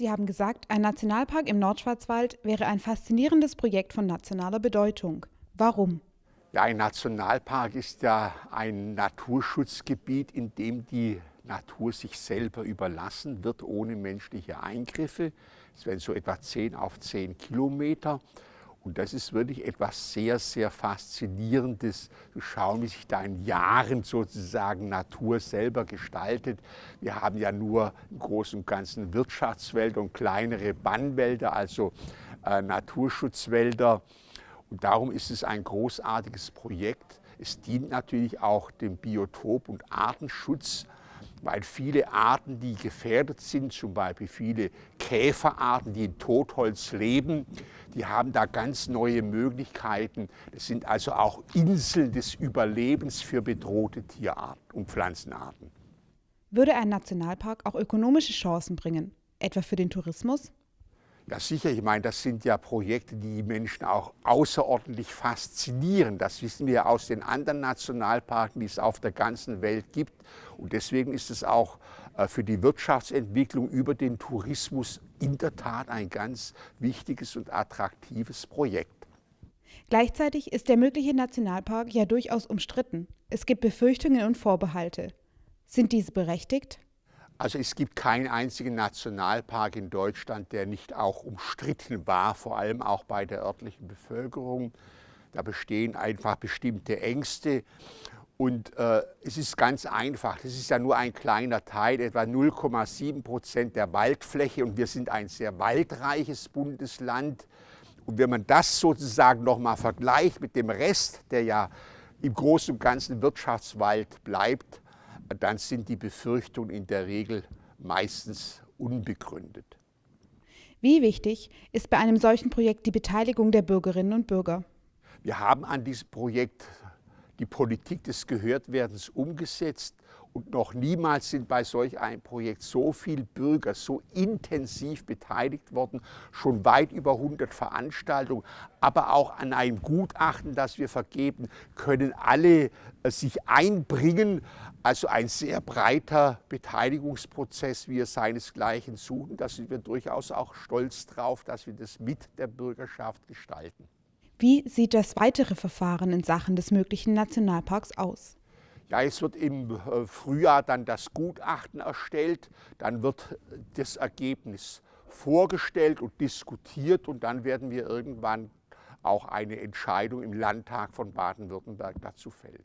Sie haben gesagt, ein Nationalpark im Nordschwarzwald wäre ein faszinierendes Projekt von nationaler Bedeutung. Warum? Ja, ein Nationalpark ist ja ein Naturschutzgebiet, in dem die Natur sich selber überlassen wird, ohne menschliche Eingriffe. Es wären so etwa 10 auf 10 Kilometer. Und das ist wirklich etwas sehr, sehr Faszinierendes, zu schauen, wie sich da in Jahren sozusagen Natur selber gestaltet. Wir haben ja nur im Großen und Ganzen Wirtschaftswälder und kleinere Bannwälder, also äh, Naturschutzwälder. Und darum ist es ein großartiges Projekt. Es dient natürlich auch dem Biotop- und Artenschutz weil viele Arten, die gefährdet sind, zum Beispiel viele Käferarten, die in Totholz leben, die haben da ganz neue Möglichkeiten. Das sind also auch Inseln des Überlebens für bedrohte Tierarten und Pflanzenarten. Würde ein Nationalpark auch ökonomische Chancen bringen, etwa für den Tourismus? Ja sicher, ich meine, das sind ja Projekte, die die Menschen auch außerordentlich faszinieren. Das wissen wir aus den anderen Nationalparken, die es auf der ganzen Welt gibt. Und deswegen ist es auch äh, für die Wirtschaftsentwicklung über den Tourismus in der Tat ein ganz wichtiges und attraktives Projekt. Gleichzeitig ist der mögliche Nationalpark ja durchaus umstritten. Es gibt Befürchtungen und Vorbehalte. Sind diese berechtigt? Also es gibt keinen einzigen Nationalpark in Deutschland, der nicht auch umstritten war, vor allem auch bei der örtlichen Bevölkerung. Da bestehen einfach bestimmte Ängste. Und äh, es ist ganz einfach, das ist ja nur ein kleiner Teil, etwa 0,7 Prozent der Waldfläche und wir sind ein sehr waldreiches Bundesland. Und wenn man das sozusagen nochmal vergleicht mit dem Rest, der ja im Großen und Ganzen Wirtschaftswald bleibt, dann sind die Befürchtungen in der Regel meistens unbegründet. Wie wichtig ist bei einem solchen Projekt die Beteiligung der Bürgerinnen und Bürger? Wir haben an diesem Projekt die Politik des Gehörtwerdens umgesetzt und noch niemals sind bei solch einem Projekt so viele Bürger so intensiv beteiligt worden, schon weit über 100 Veranstaltungen, aber auch an einem Gutachten, das wir vergeben, können alle äh, sich einbringen. Also ein sehr breiter Beteiligungsprozess, wie er seinesgleichen suchen. Da sind wir durchaus auch stolz drauf, dass wir das mit der Bürgerschaft gestalten. Wie sieht das weitere Verfahren in Sachen des möglichen Nationalparks aus? Ja, es wird im äh, Frühjahr dann das Gutachten erstellt, dann wird das Ergebnis vorgestellt und diskutiert und dann werden wir irgendwann auch eine Entscheidung im Landtag von Baden-Württemberg dazu fällen.